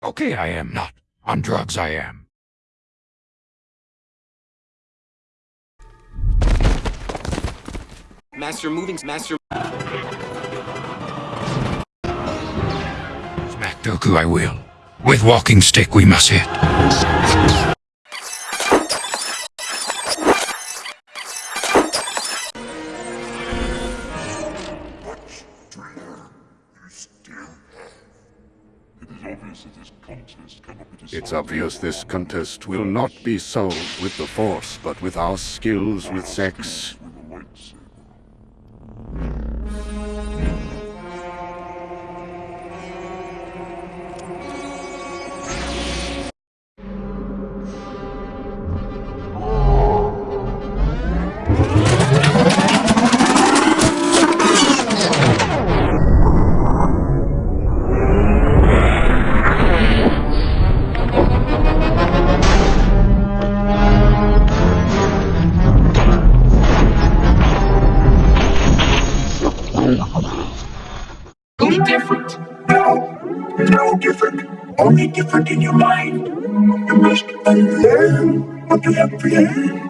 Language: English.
Okay, I am not. On drugs, I am. Master moving, master. Smack Dooku, I will. With walking stick, we must hit. It's obvious this contest will not be solved with the Force, but with our skills with sex. Only different. No, no different. Only different in your mind. You must unlearn what you have learned.